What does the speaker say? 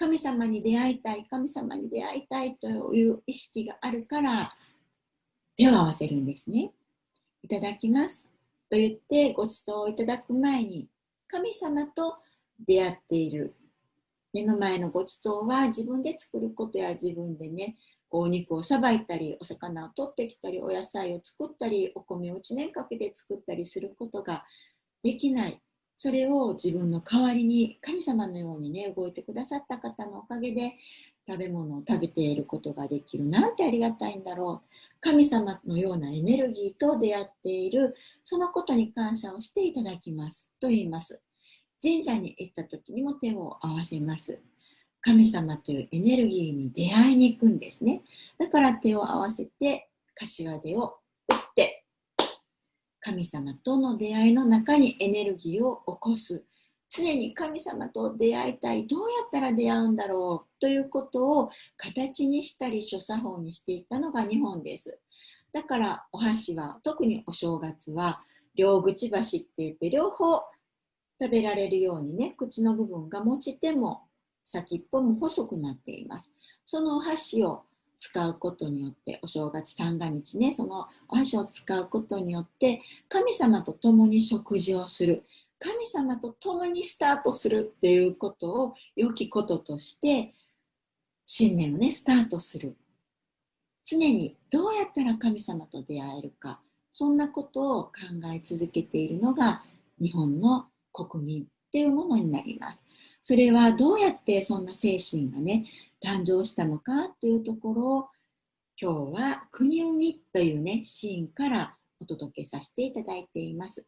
神様に出会いたい神様に出会いたいという意識があるから手を合わせるんですね。いただきます。と言ってご馳走をいただく前に神様と出会っている。目の前のご馳走は自分で作ることや自分でねお肉をさばいたりお魚を取ってきたりお野菜を作ったりお米を1年かけて作ったりすることができない。それを自分の代わりに神様のようにね動いてくださった方のおかげで食べ物を食べていることができるなんてありがたいんだろう。神様のようなエネルギーと出会っている。そのことに感謝をしていただきます。と言います。神社に行った時にも手を合わせます。神様というエネルギーに出会いに行くんですね。だから手を合わせて柏手を神様との出会いの中にエネルギーを起こす。常に神様と出会いたい。どうやったら出会うんだろう。ということを形にしたり諸作法にしていったのが日本です。だからお箸は特にお正月は両口箸って言って両方食べられるようにね口の部分が持ち手も先っぽも細くなっています。そのお箸を使うことによってお正月三が日ねそのお箸を使うことによって神様と共に食事をする神様と共にスタートするっていうことを良きこととして新年をねスタートする常にどうやったら神様と出会えるかそんなことを考え続けているのが日本の国民っていうものになります。それはどうやってそんな精神がね誕生したのかというところを今日は国生みというねシーンからお届けさせていただいています。